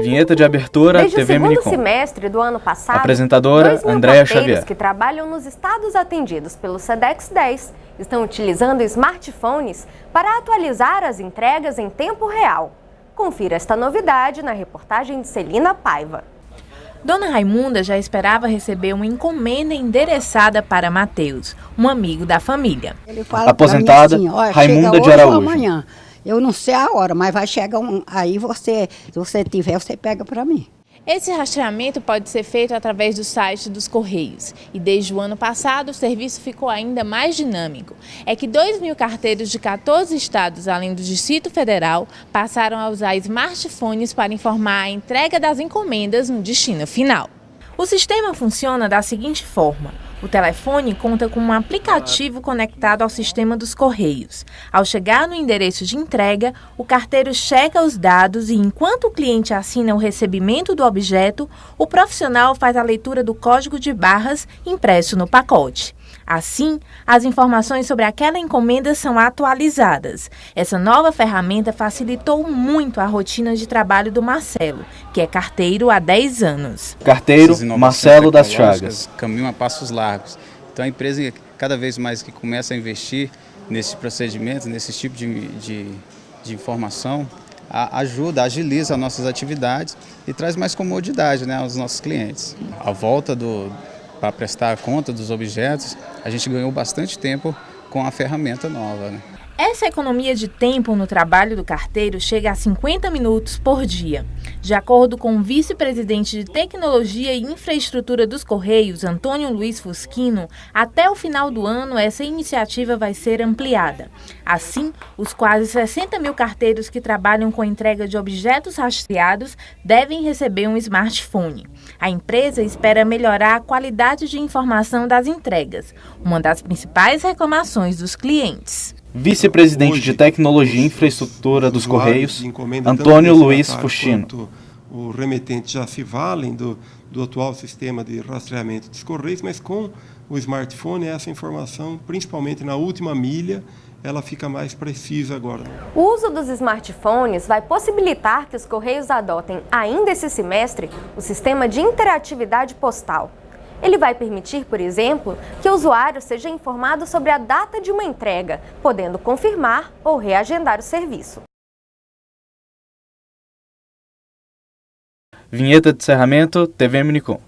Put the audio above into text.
Vinheta de abertura Desde TV o segundo Minicom. semestre do ano passado, Apresentadora, 2 mil Andréa Xavier. que trabalham nos estados atendidos pelo SEDEX 10 estão utilizando smartphones para atualizar as entregas em tempo real. Confira esta novidade na reportagem de Celina Paiva. Dona Raimunda já esperava receber uma encomenda endereçada para Mateus, um amigo da família. Ele fala Aposentada, assim, "Olha, Raimunda de Araújo. Eu não sei a hora, mas vai chegar um. Aí você, se você tiver, você pega para mim. Esse rastreamento pode ser feito através do site dos Correios e desde o ano passado o serviço ficou ainda mais dinâmico. É que 2 mil carteiros de 14 estados, além do Distrito Federal, passaram a usar smartphones para informar a entrega das encomendas no destino final. O sistema funciona da seguinte forma. O telefone conta com um aplicativo conectado ao sistema dos Correios. Ao chegar no endereço de entrega, o carteiro checa os dados e, enquanto o cliente assina o recebimento do objeto, o profissional faz a leitura do código de barras impresso no pacote. Assim, as informações sobre aquela encomenda são atualizadas. Essa nova ferramenta facilitou muito a rotina de trabalho do Marcelo, que é carteiro há 10 anos. Carteiro Marcelo das Chagas. Caminham a passos largos. Então a empresa, cada vez mais que começa a investir nesses procedimentos, nesse tipo de, de, de informação, a, ajuda, agiliza as nossas atividades e traz mais comodidade né, aos nossos clientes. A volta do, para prestar conta dos objetos, a gente ganhou bastante tempo com a ferramenta nova. Né? Essa economia de tempo no trabalho do carteiro chega a 50 minutos por dia. De acordo com o vice-presidente de Tecnologia e Infraestrutura dos Correios, Antônio Luiz Fusquino, até o final do ano essa iniciativa vai ser ampliada. Assim, os quase 60 mil carteiros que trabalham com entrega de objetos rastreados devem receber um smartphone. A empresa espera melhorar a qualidade de informação das entregas, uma das principais reclamações dos clientes. Vice-presidente de Tecnologia e Infraestrutura dos Correios, Antônio Luiz Fuxino. quanto O remetente já se valem do, do atual sistema de rastreamento dos Correios, mas com o smartphone, essa informação, principalmente na última milha, ela fica mais precisa agora. O uso dos smartphones vai possibilitar que os Correios adotem, ainda esse semestre, o sistema de interatividade postal. Ele vai permitir, por exemplo, que o usuário seja informado sobre a data de uma entrega, podendo confirmar ou reagendar o serviço. Vinheta de encerramento TV Minicom.